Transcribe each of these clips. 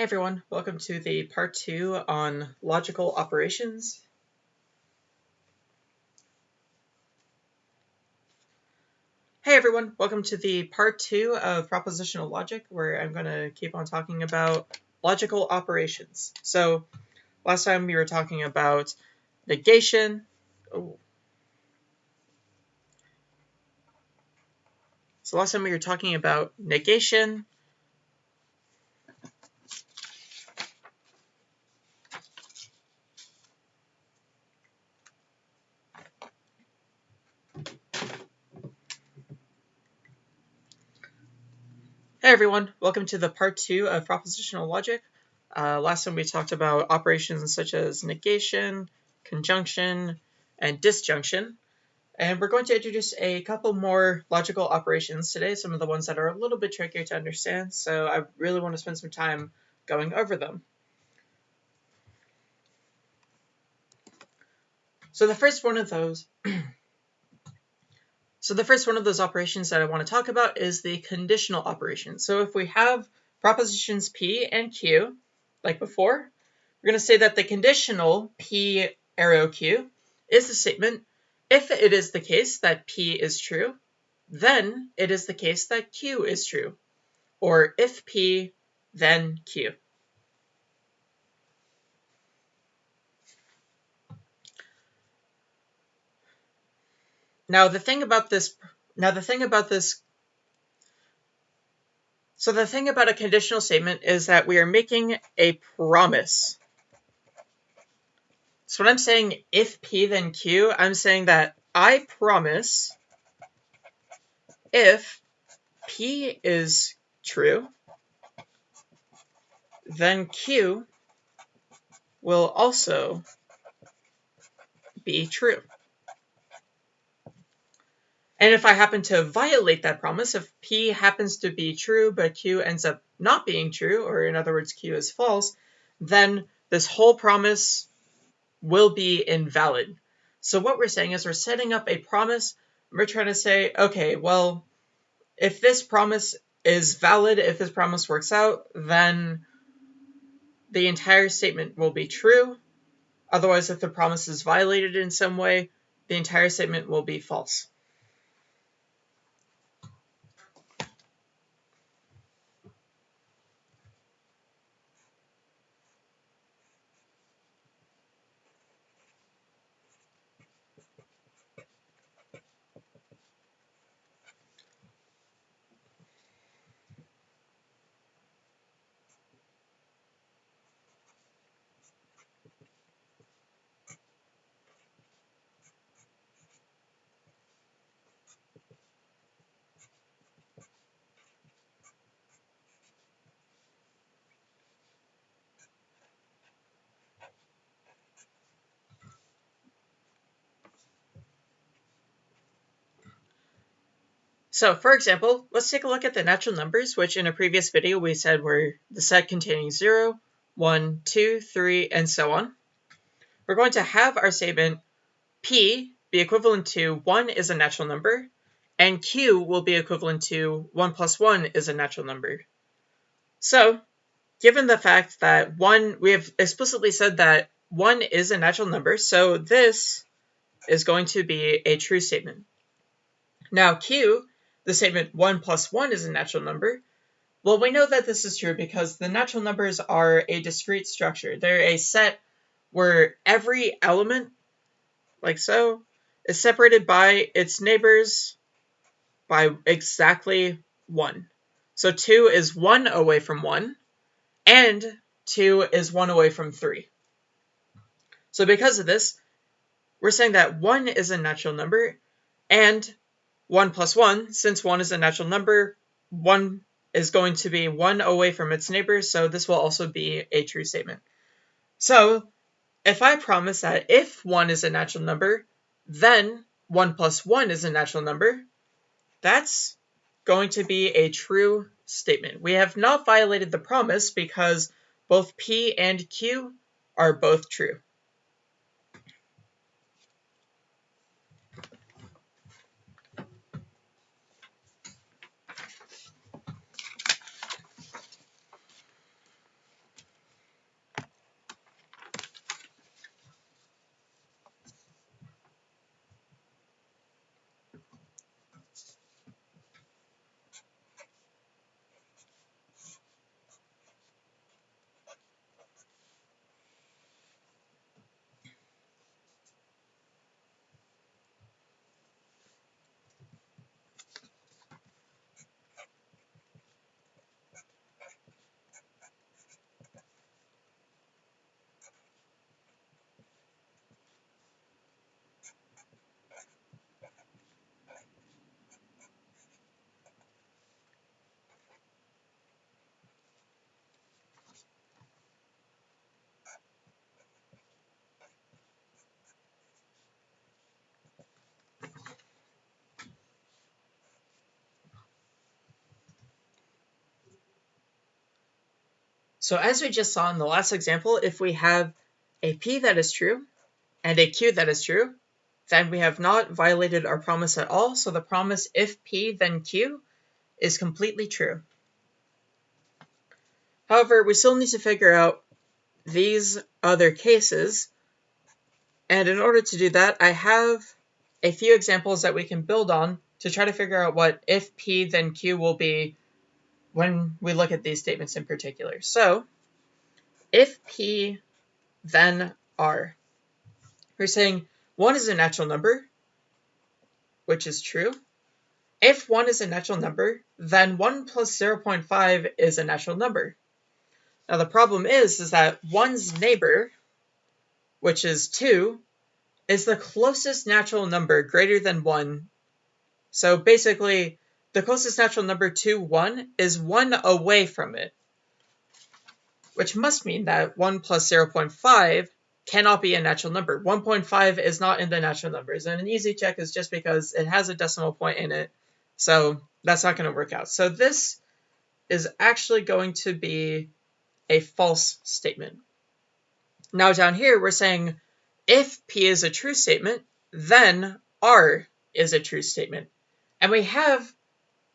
Hey everyone, welcome to the part two on logical operations. Hey everyone, welcome to the part two of propositional logic where I'm going to keep on talking about logical operations. So last time we were talking about negation. Oh. So last time we were talking about negation, Everyone, welcome to the part two of propositional logic. Uh, last time we talked about operations such as negation, conjunction, and disjunction. And we're going to introduce a couple more logical operations today, some of the ones that are a little bit trickier to understand, so I really want to spend some time going over them. So the first one of those So the first one of those operations that I want to talk about is the conditional operation. So if we have propositions P and Q, like before, we're going to say that the conditional P arrow Q is the statement, if it is the case that P is true, then it is the case that Q is true. Or if P, then Q. Now the thing about this, now the thing about this, so the thing about a conditional statement is that we are making a promise. So when I'm saying if P then Q, I'm saying that I promise if P is true, then Q will also be true. And if I happen to violate that promise, if P happens to be true, but Q ends up not being true, or in other words, Q is false, then this whole promise will be invalid. So what we're saying is we're setting up a promise. We're trying to say, okay, well, if this promise is valid, if this promise works out, then the entire statement will be true. Otherwise, if the promise is violated in some way, the entire statement will be false. So for example, let's take a look at the natural numbers, which in a previous video we said were the set containing 0, 1, 2, 3, and so on. We're going to have our statement P be equivalent to 1 is a natural number, and Q will be equivalent to 1 plus 1 is a natural number. So, given the fact that 1, we have explicitly said that 1 is a natural number, so this is going to be a true statement. Now Q the statement 1 plus 1 is a natural number, well, we know that this is true because the natural numbers are a discrete structure. They're a set where every element, like so, is separated by its neighbors by exactly 1. So 2 is 1 away from 1, and 2 is 1 away from 3. So because of this, we're saying that 1 is a natural number, and 1 plus 1, since 1 is a natural number, 1 is going to be 1 away from its neighbor, so this will also be a true statement. So, if I promise that if 1 is a natural number, then 1 plus 1 is a natural number, that's going to be a true statement. We have not violated the promise because both P and Q are both true. So as we just saw in the last example, if we have a p that is true and a q that is true, then we have not violated our promise at all. So the promise if p then q is completely true. However, we still need to figure out these other cases. And in order to do that, I have a few examples that we can build on to try to figure out what if p then q will be when we look at these statements in particular. So if P then R, we're saying 1 is a natural number, which is true. If 1 is a natural number, then 1 plus 0.5 is a natural number. Now the problem is, is that 1's neighbor, which is 2, is the closest natural number greater than 1. So basically, the closest natural number to 1 is 1 away from it, which must mean that 1 plus 0.5 cannot be a natural number. 1.5 is not in the natural numbers, and an easy check is just because it has a decimal point in it, so that's not going to work out. So this is actually going to be a false statement. Now down here, we're saying if P is a true statement, then R is a true statement. And we have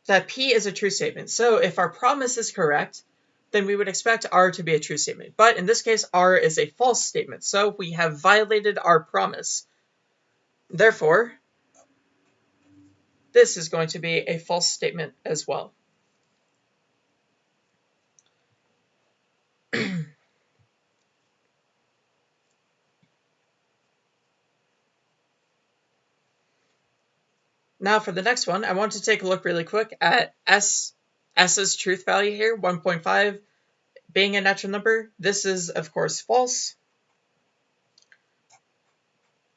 that P is a true statement. So if our promise is correct, then we would expect R to be a true statement. But in this case, R is a false statement. So we have violated our promise. Therefore, this is going to be a false statement as well. Now for the next one, I want to take a look really quick at S, S's truth value here, 1.5 being a natural number. This is, of course, false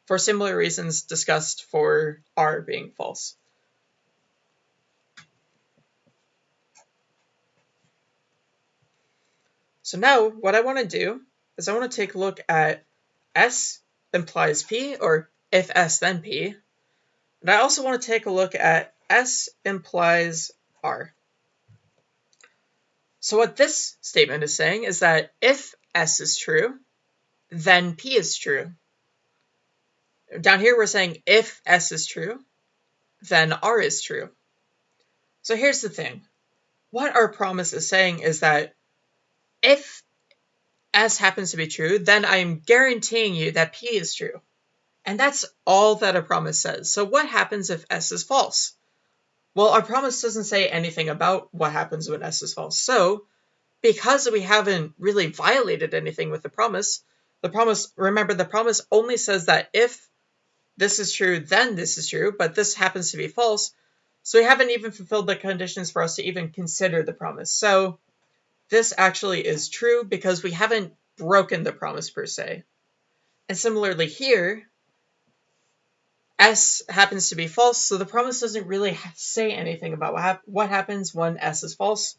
for similar reasons discussed for R being false. So now what I want to do is I want to take a look at S implies P, or if S then P, and I also want to take a look at S implies R. So what this statement is saying is that if S is true, then P is true. Down here we're saying if S is true, then R is true. So here's the thing. What our promise is saying is that if S happens to be true, then I'm guaranteeing you that P is true. And that's all that a promise says. So what happens if S is false? Well, our promise doesn't say anything about what happens when S is false. So because we haven't really violated anything with the promise, the promise, remember, the promise only says that if this is true, then this is true, but this happens to be false. So we haven't even fulfilled the conditions for us to even consider the promise. So this actually is true because we haven't broken the promise per se. And similarly here, S happens to be false, so the promise doesn't really say anything about what, hap what happens when S is false.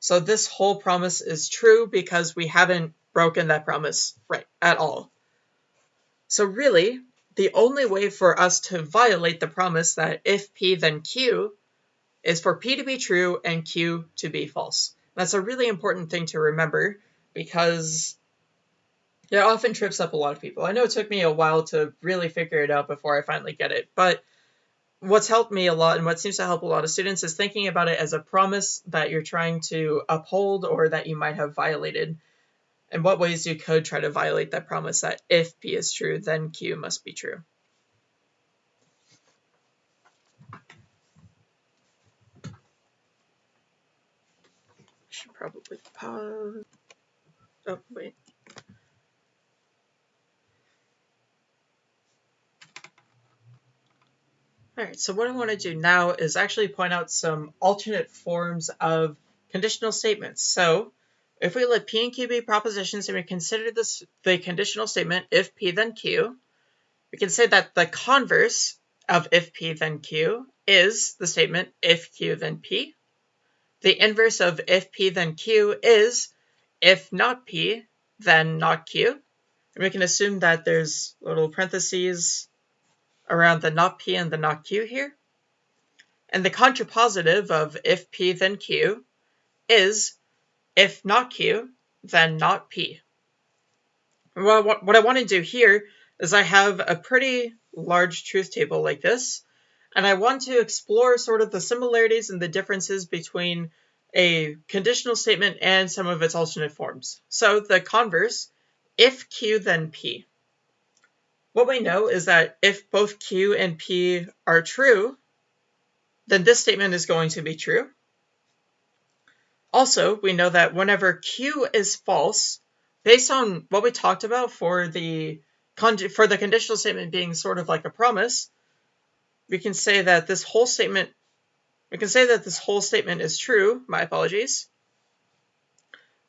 So this whole promise is true because we haven't broken that promise right at all. So really, the only way for us to violate the promise that if P then Q is for P to be true and Q to be false. That's a really important thing to remember because it often trips up a lot of people. I know it took me a while to really figure it out before I finally get it, but what's helped me a lot and what seems to help a lot of students is thinking about it as a promise that you're trying to uphold or that you might have violated and what ways you could try to violate that promise that if P is true, then Q must be true. Should probably pause. Oh, wait. Alright, so what I want to do now is actually point out some alternate forms of conditional statements. So if we let P and Q be propositions and we consider this the conditional statement if P then Q, we can say that the converse of if P then Q is the statement if Q then P. The inverse of if P then Q is if not P then not Q. And we can assume that there's little parentheses around the not P and the not Q here. And the contrapositive of if P then Q is if not Q then not P. Well, what I want to do here is I have a pretty large truth table like this, and I want to explore sort of the similarities and the differences between a conditional statement and some of its alternate forms. So the converse, if Q then P. What we know is that if both Q and P are true, then this statement is going to be true. Also, we know that whenever Q is false, based on what we talked about for the for the conditional statement being sort of like a promise, we can say that this whole statement we can say that this whole statement is true, my apologies,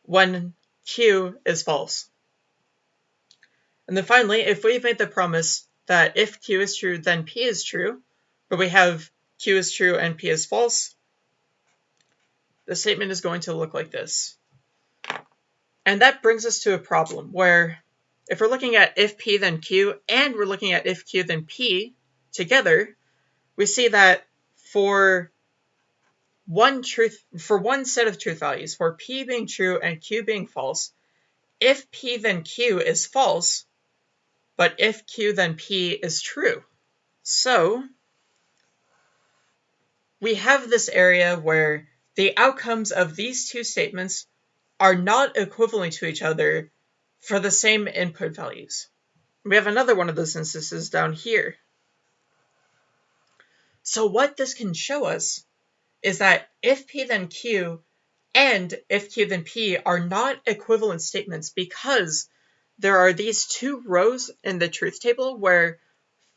when Q is false. And then finally, if we've made the promise that if Q is true, then P is true, but we have Q is true and P is false, the statement is going to look like this. And that brings us to a problem where if we're looking at if P then Q and we're looking at if Q then P together, we see that for one truth for one set of truth values, for P being true and Q being false, if P then Q is false, but if Q then P is true. So we have this area where the outcomes of these two statements are not equivalent to each other for the same input values. We have another one of those instances down here. So what this can show us is that if P then Q and if Q then P are not equivalent statements because there are these two rows in the truth table where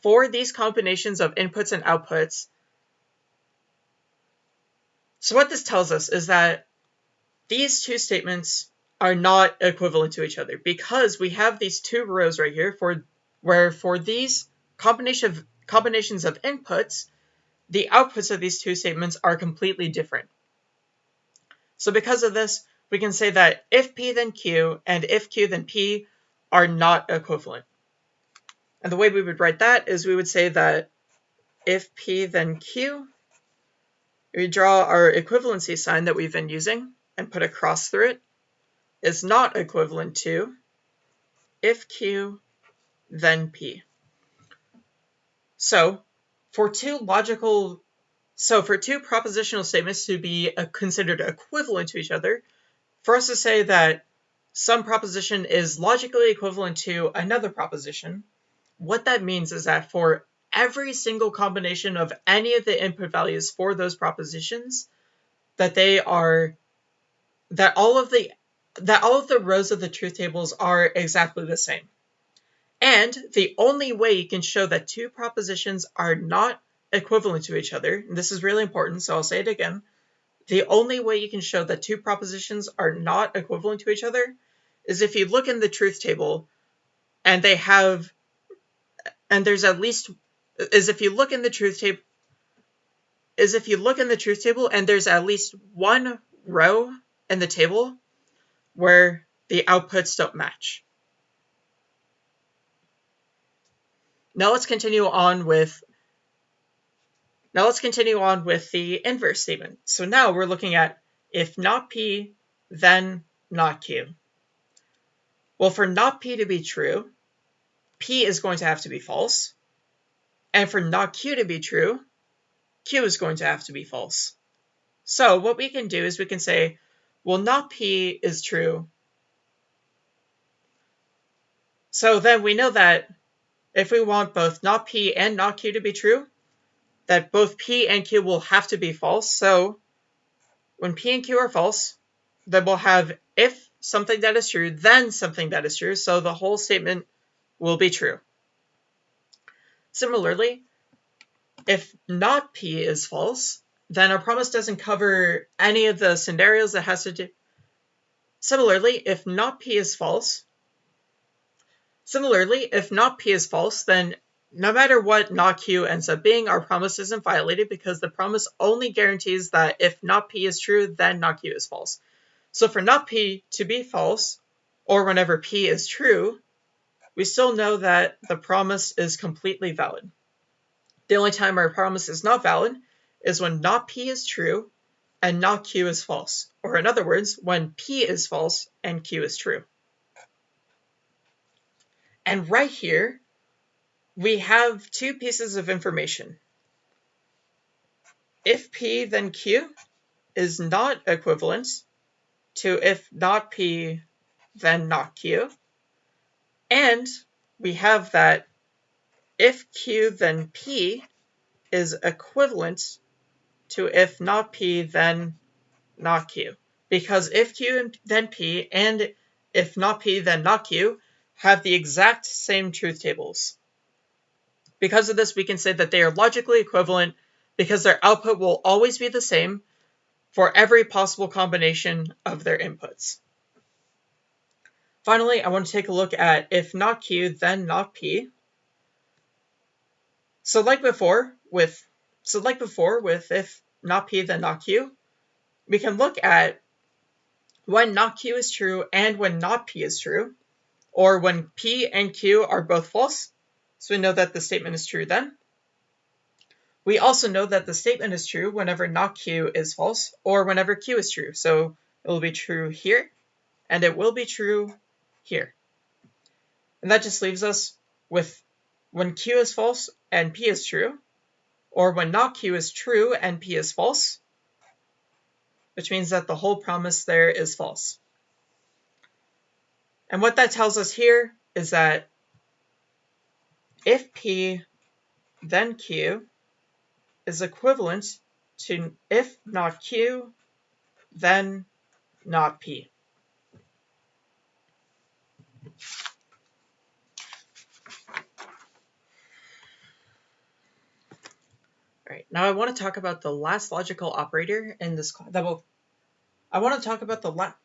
for these combinations of inputs and outputs, so what this tells us is that these two statements are not equivalent to each other because we have these two rows right here for where for these combination of, combinations of inputs, the outputs of these two statements are completely different. So because of this, we can say that if P then Q and if Q then P are not equivalent. And the way we would write that is we would say that if P then Q, we draw our equivalency sign that we've been using and put a cross through it, is not equivalent to if Q, then P. So for two logical, so for two propositional statements to be uh, considered equivalent to each other, for us to say that some proposition is logically equivalent to another proposition, what that means is that for every single combination of any of the input values for those propositions, that they are that all of the that all of the rows of the truth tables are exactly the same. And the only way you can show that two propositions are not equivalent to each other, and this is really important, so I'll say it again. The only way you can show that two propositions are not equivalent to each other is if you look in the truth table and they have, and there's at least, is if you look in the truth table, is if you look in the truth table and there's at least one row in the table where the outputs don't match. Now let's continue on with now let's continue on with the inverse statement. So now we're looking at if not P, then not Q. Well, for not P to be true, P is going to have to be false. And for not Q to be true, Q is going to have to be false. So what we can do is we can say, well, not P is true. So then we know that if we want both not P and not Q to be true, that both P and Q will have to be false. So when P and Q are false, then we'll have if something that is true, then something that is true, so the whole statement will be true. Similarly, if not P is false, then our promise doesn't cover any of the scenarios that has to do. Similarly, if not P is false, similarly, if not P is false, then no matter what not Q ends up being, our promise isn't violated because the promise only guarantees that if not P is true, then not Q is false. So for not P to be false, or whenever P is true, we still know that the promise is completely valid. The only time our promise is not valid is when not P is true and not Q is false, or in other words, when P is false and Q is true. And right here, we have two pieces of information. If P, then Q is not equivalent to if not P, then not Q. And we have that if Q, then P is equivalent to if not P, then not Q. Because if Q, then P, and if not P, then not Q have the exact same truth tables. Because of this, we can say that they are logically equivalent because their output will always be the same for every possible combination of their inputs. Finally, I want to take a look at if not Q, then not P. So like before with so like before with if not P, then not Q, we can look at when not Q is true and when not P is true, or when P and Q are both false. So we know that the statement is true then. We also know that the statement is true whenever not Q is false or whenever Q is true. So it will be true here and it will be true here. And that just leaves us with when Q is false and P is true, or when not Q is true and P is false, which means that the whole promise there is false. And what that tells us here is that if P then Q is equivalent to if not Q, then not P. All right, now I want to talk about the last logical operator in this that will I want to talk about the last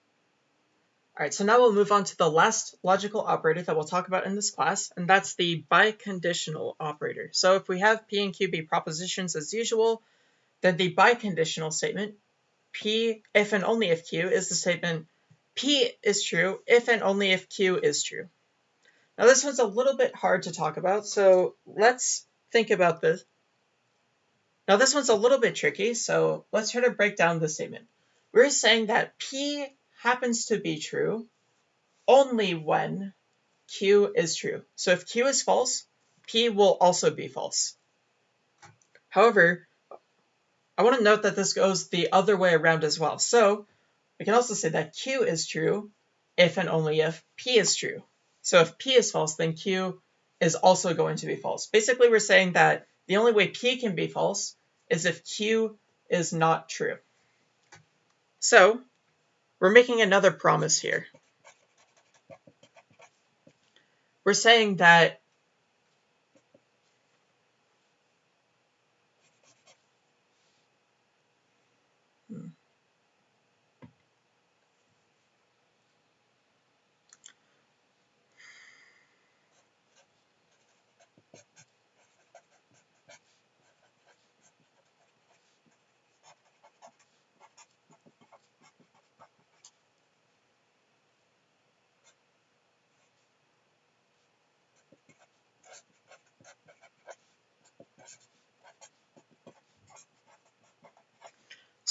all right, so now we'll move on to the last logical operator that we'll talk about in this class, and that's the biconditional operator. So if we have P and Q be propositions as usual, then the biconditional statement, P if and only if Q, is the statement P is true if and only if Q is true. Now this one's a little bit hard to talk about, so let's think about this. Now this one's a little bit tricky, so let's try to break down the statement. We're saying that P happens to be true only when Q is true. So if Q is false, P will also be false. However, I want to note that this goes the other way around as well. So we can also say that Q is true if and only if P is true. So if P is false, then Q is also going to be false. Basically, we're saying that the only way P can be false is if Q is not true. So we're making another promise here. We're saying that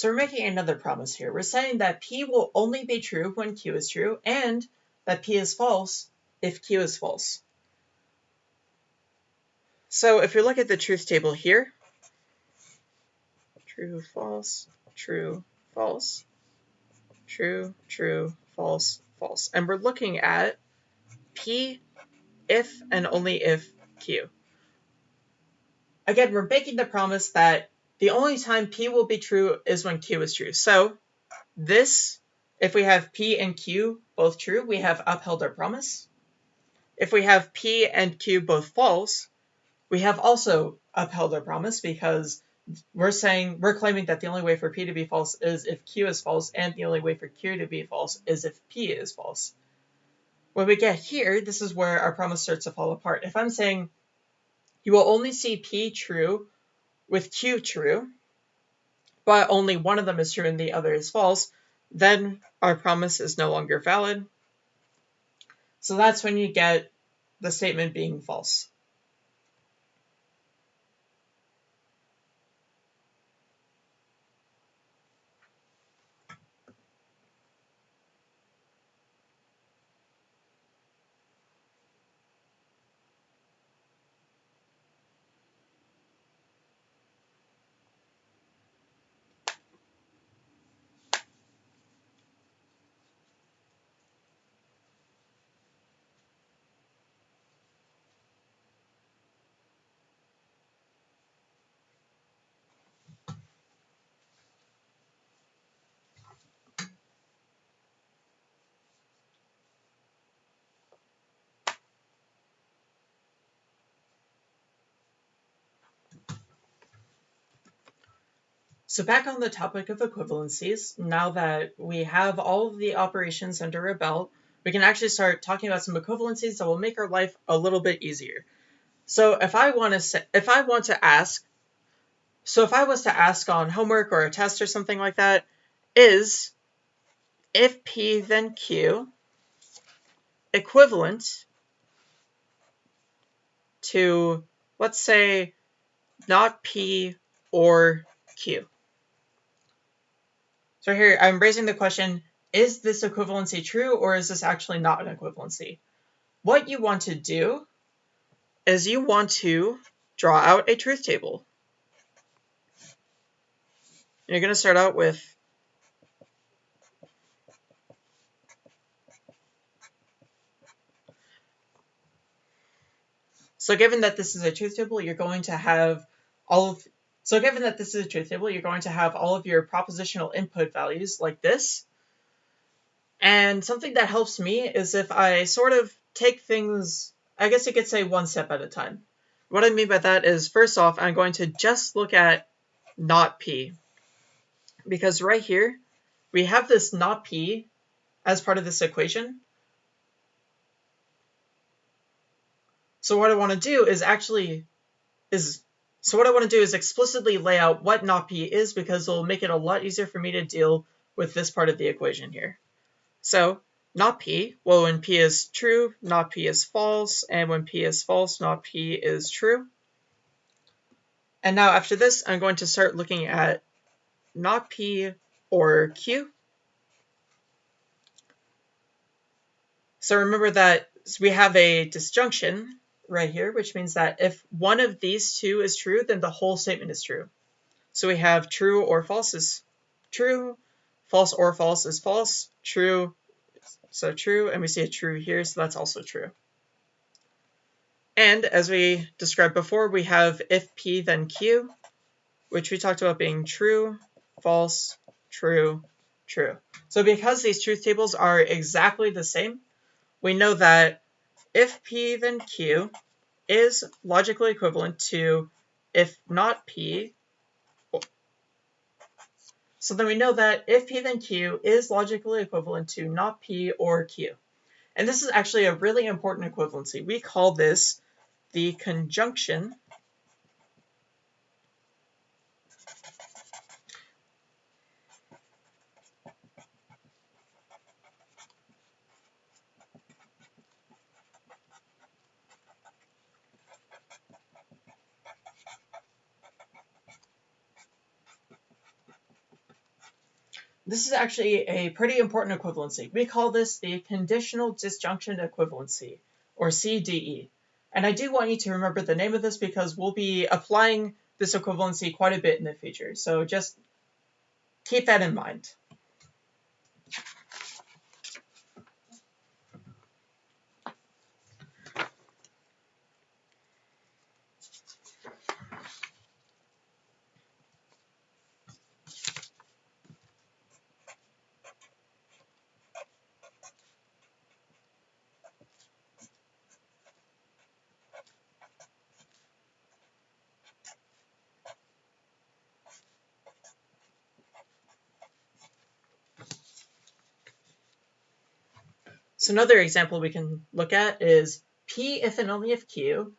So we're making another promise here. We're saying that P will only be true when Q is true and that P is false if Q is false. So if you look at the truth table here, true, false, true, false, true, true, false, false. And we're looking at P if and only if Q. Again, we're making the promise that the only time P will be true is when Q is true. So this, if we have P and Q both true, we have upheld our promise. If we have P and Q both false, we have also upheld our promise because we're saying, we're claiming that the only way for P to be false is if Q is false, and the only way for Q to be false is if P is false. When we get here, this is where our promise starts to fall apart. If I'm saying you will only see P true with Q true, but only one of them is true and the other is false, then our promise is no longer valid. So that's when you get the statement being false. So back on the topic of equivalencies, now that we have all of the operations under a belt, we can actually start talking about some equivalencies that will make our life a little bit easier. So if I want to say, if I want to ask, so if I was to ask on homework or a test or something like that, is if P then Q equivalent to, let's say, not P or Q. So here I'm raising the question, is this equivalency true or is this actually not an equivalency? What you want to do is you want to draw out a truth table. You're going to start out with So given that this is a truth table, you're going to have all of so given that this is a truth table, you're going to have all of your propositional input values like this. And something that helps me is if I sort of take things, I guess you could say one step at a time. What I mean by that is, first off, I'm going to just look at not p. Because right here, we have this not p as part of this equation. So what I want to do is actually is so what I want to do is explicitly lay out what not p is because it'll make it a lot easier for me to deal with this part of the equation here. So not p, well when p is true, not p is false, and when p is false, not p is true. And now after this, I'm going to start looking at not p or q. So remember that we have a disjunction right here, which means that if one of these two is true, then the whole statement is true. So we have true or false is true, false or false is false, true, so true, and we see a true here, so that's also true. And as we described before, we have if p then q, which we talked about being true, false, true, true. So because these truth tables are exactly the same, we know that if P then Q is logically equivalent to if not P, so then we know that if P then Q is logically equivalent to not P or Q. And this is actually a really important equivalency. We call this the conjunction This is actually a pretty important equivalency. We call this the conditional disjunction equivalency, or CDE. And I do want you to remember the name of this because we'll be applying this equivalency quite a bit in the future. So just keep that in mind. So another example we can look at is P if and only if Q,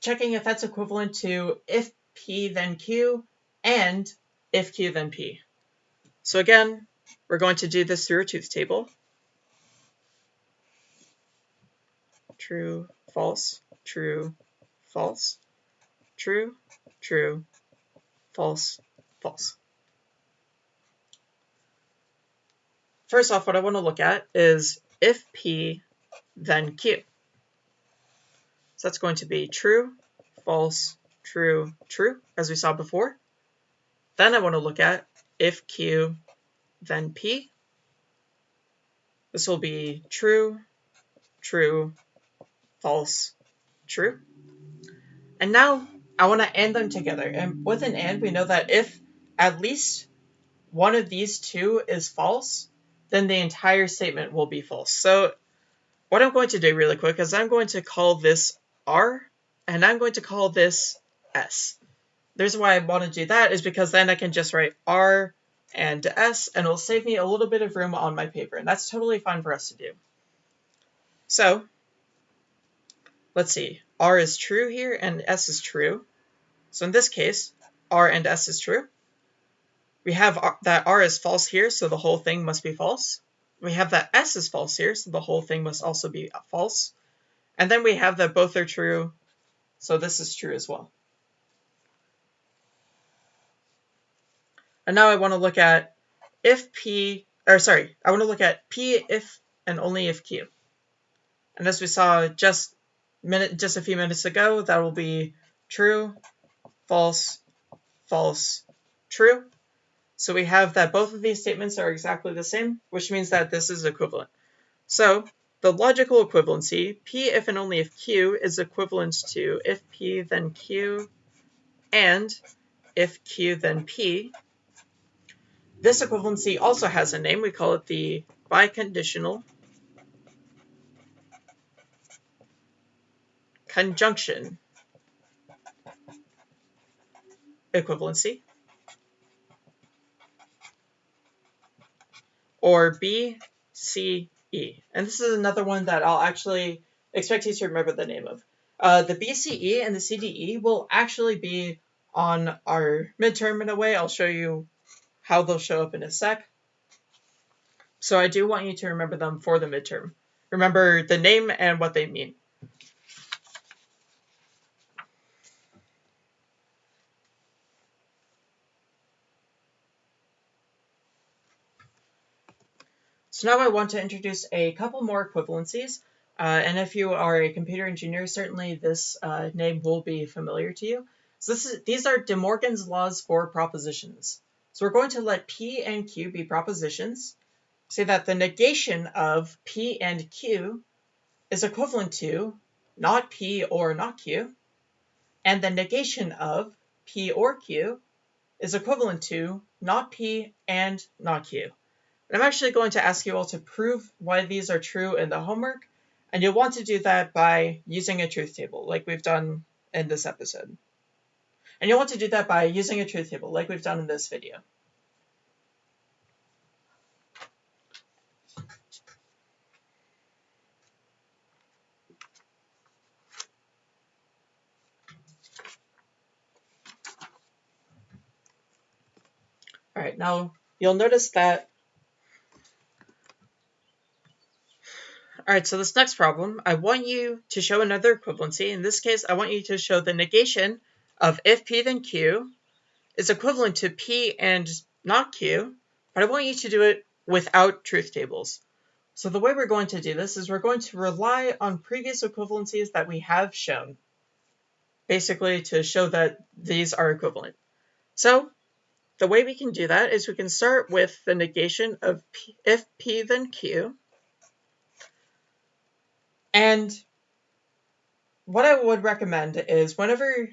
checking if that's equivalent to if P then Q and if Q then P. So again, we're going to do this through a truth table. True, false, true, false, true, true, false, false. First off, what I want to look at is if P, then Q. So that's going to be true, false, true, true, as we saw before. Then I want to look at if Q, then P. This will be true, true, false, true. And now I want to AND them together. And with an AND, we know that if at least one of these two is false, then the entire statement will be false. So what I'm going to do really quick is I'm going to call this R and I'm going to call this S. the reason why I want to do that is because then I can just write R and S and it'll save me a little bit of room on my paper and that's totally fine for us to do. So let's see, R is true here and S is true. So in this case, R and S is true. We have that R is false here, so the whole thing must be false. We have that S is false here, so the whole thing must also be false. And then we have that both are true, so this is true as well. And now I want to look at if P, or sorry, I want to look at P if and only if Q. And as we saw just minute, just a few minutes ago, that will be true, false, false, true. So we have that both of these statements are exactly the same, which means that this is equivalent. So the logical equivalency, P if and only if Q, is equivalent to if P then Q and if Q then P. This equivalency also has a name. We call it the biconditional conjunction equivalency. Or BCE. And this is another one that I'll actually expect you to remember the name of. Uh, the BCE and the CDE will actually be on our midterm in a way. I'll show you how they'll show up in a sec. So I do want you to remember them for the midterm. Remember the name and what they mean. So now I want to introduce a couple more equivalencies. Uh, and if you are a computer engineer, certainly this uh, name will be familiar to you. So is, these are De Morgan's laws for propositions. So we're going to let P and Q be propositions. Say that the negation of P and Q is equivalent to not P or not Q. And the negation of P or Q is equivalent to not P and not Q. I'm actually going to ask you all to prove why these are true in the homework, and you'll want to do that by using a truth table, like we've done in this episode. And you'll want to do that by using a truth table, like we've done in this video. All right, now you'll notice that All right, so this next problem, I want you to show another equivalency. In this case, I want you to show the negation of if P then Q is equivalent to P and not Q, but I want you to do it without truth tables. So the way we're going to do this is we're going to rely on previous equivalencies that we have shown, basically to show that these are equivalent. So the way we can do that is we can start with the negation of P, if P then Q, and what I would recommend is whenever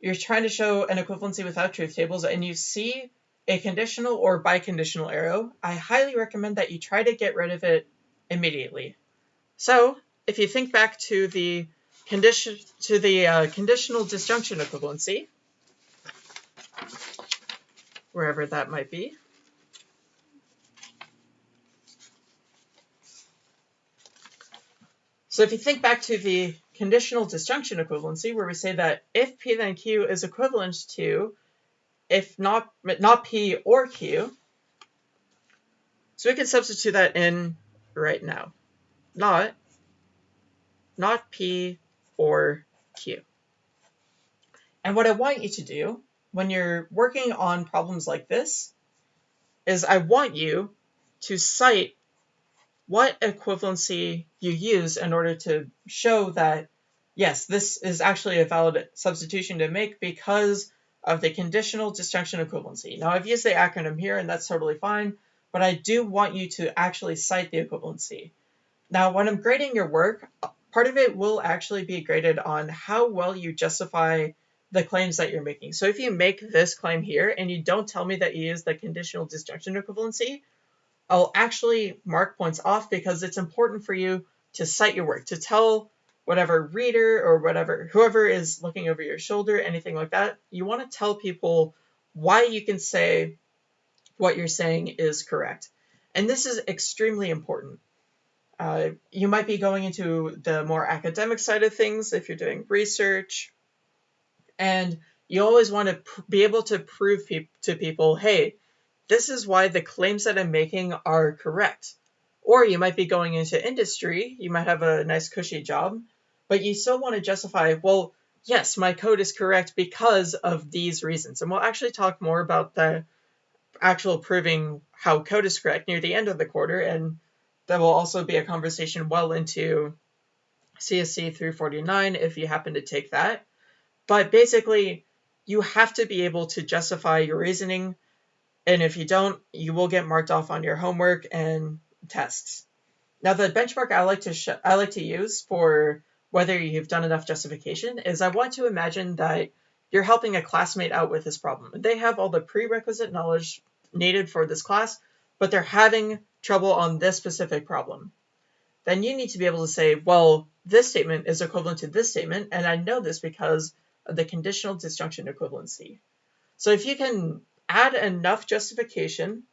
you're trying to show an equivalency without truth tables and you see a conditional or biconditional arrow, I highly recommend that you try to get rid of it immediately. So if you think back to the condition to the uh, conditional disjunction equivalency, wherever that might be, So if you think back to the conditional disjunction equivalency, where we say that if P then Q is equivalent to if not, not P or Q, so we can substitute that in right now. Not, not P or Q. And what I want you to do when you're working on problems like this is I want you to cite what equivalency you use in order to show that, yes, this is actually a valid substitution to make because of the conditional disjunction equivalency. Now, I've used the acronym here, and that's totally fine, but I do want you to actually cite the equivalency. Now, when I'm grading your work, part of it will actually be graded on how well you justify the claims that you're making. So if you make this claim here and you don't tell me that you use the conditional disjunction equivalency, I'll actually mark points off because it's important for you to cite your work, to tell whatever reader or whatever, whoever is looking over your shoulder, anything like that, you want to tell people why you can say what you're saying is correct. And this is extremely important. Uh, you might be going into the more academic side of things if you're doing research, and you always want to be able to prove pe- to people, hey, this is why the claims that I'm making are correct. Or you might be going into industry, you might have a nice cushy job, but you still want to justify, well, yes, my code is correct because of these reasons. And we'll actually talk more about the actual proving how code is correct near the end of the quarter, and that will also be a conversation well into CSC 349 if you happen to take that. But basically, you have to be able to justify your reasoning, and if you don't, you will get marked off on your homework and tests. Now, the benchmark I like to sh- I like to use for whether you've done enough justification is I want to imagine that you're helping a classmate out with this problem. They have all the prerequisite knowledge needed for this class, but they're having trouble on this specific problem. Then you need to be able to say, well, this statement is equivalent to this statement, and I know this because of the conditional disjunction equivalency. So if you can add enough justification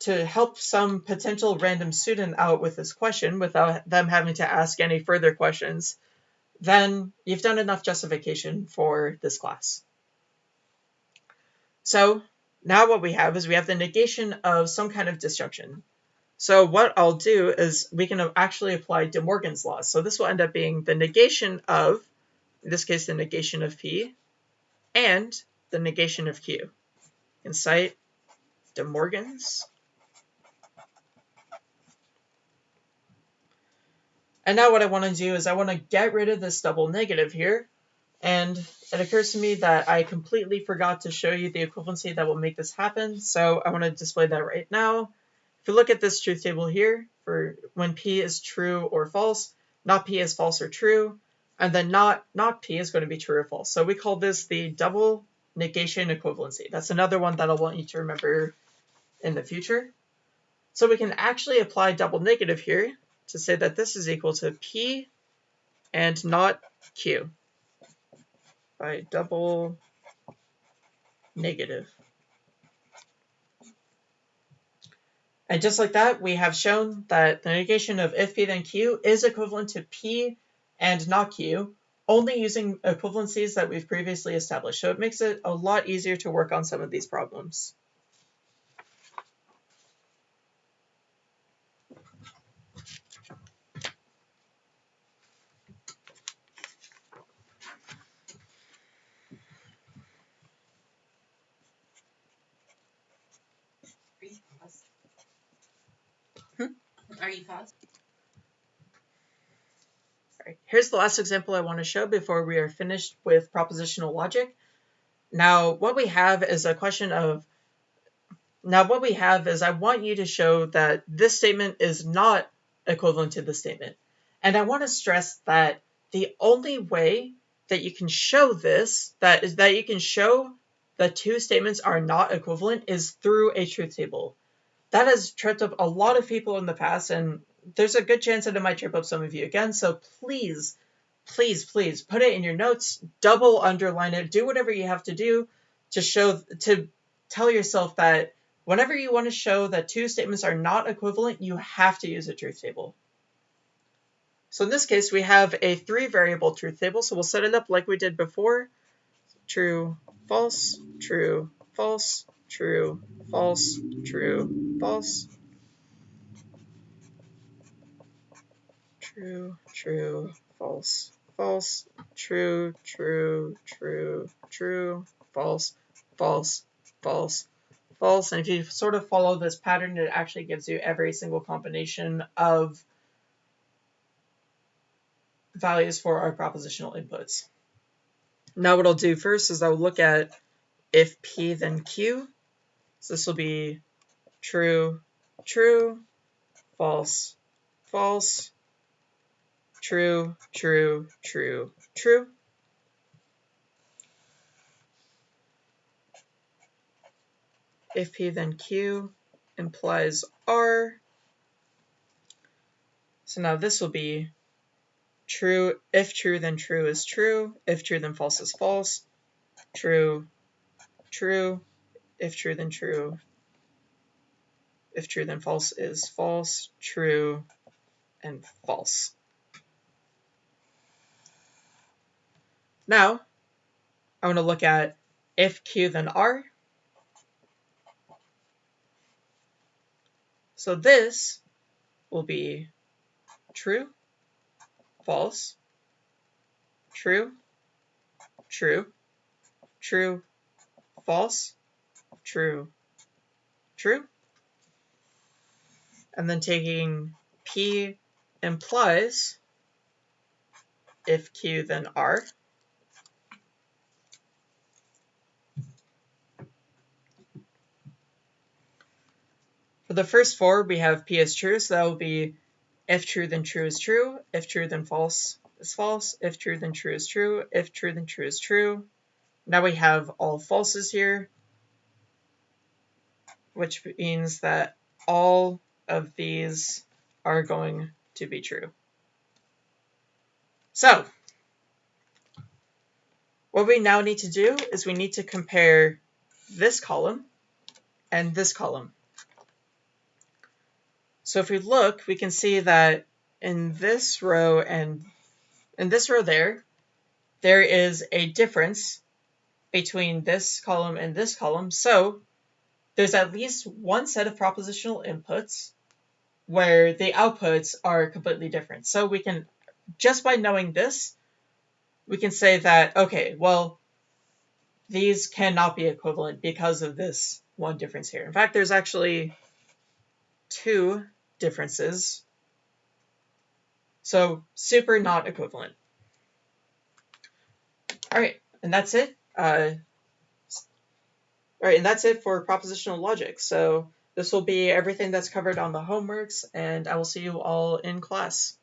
to help some potential random student out with this question without them having to ask any further questions, then you've done enough justification for this class. So now what we have is we have the negation of some kind of disjunction. So what I'll do is we can actually apply De Morgan's law. So this will end up being the negation of, in this case, the negation of P, and the negation of Q. You can cite De Morgan's And now what I want to do is I want to get rid of this double negative here. And it occurs to me that I completely forgot to show you the equivalency that will make this happen. So I want to display that right now. If you look at this truth table here, for when P is true or false, not P is false or true, and then not, not P is going to be true or false. So we call this the double negation equivalency. That's another one that I want you to remember in the future. So we can actually apply double negative here to say that this is equal to P and not Q by double negative. And just like that, we have shown that the negation of if P then Q is equivalent to P and not Q, only using equivalencies that we've previously established. So it makes it a lot easier to work on some of these problems. Are you paused? Hmm? Here's the last example I want to show before we are finished with propositional logic. Now, what we have is a question of, now what we have is I want you to show that this statement is not equivalent to this statement. And I want to stress that the only way that you can show this, that is that you can show the two statements are not equivalent is through a truth table that has tripped up a lot of people in the past, and there's a good chance that it might trip up some of you again. So please, please, please put it in your notes, double underline it, do whatever you have to do to show to tell yourself that whenever you want to show that two statements are not equivalent, you have to use a truth table. So in this case, we have a three variable truth table. So we'll set it up like we did before. True, false, true, false, true, false, true, false. True, true, false, false, true, true, true, true, false, false, false, false. And if you sort of follow this pattern, it actually gives you every single combination of values for our propositional inputs. Now what I'll do first is I'll look at if P then Q. So this will be true, true, false, false, true, true, true, true. If P then Q implies R. So now this will be true, if true, then true is true, if true, then false is false, true, true, if true, then true, if true, then false is false, true, and false. Now, I want to look at if Q then R. So this will be true, false, true, true, true, false, true, true. And then taking P implies if Q then R. the first four, we have P is true, so that will be if true, then true is true. If true, then false is false. If true, then true is true. If true, then true is true. Now we have all falses here, which means that all of these are going to be true. So, what we now need to do is we need to compare this column and this column. So if we look, we can see that in this row and in this row there, there is a difference between this column and this column. So there's at least one set of propositional inputs where the outputs are completely different. So we can, just by knowing this, we can say that, okay, well, these cannot be equivalent because of this one difference here. In fact, there's actually two differences. So super not equivalent. All right, and that's it. Uh, all right, and that's it for propositional logic. So this will be everything that's covered on the homeworks, and I will see you all in class.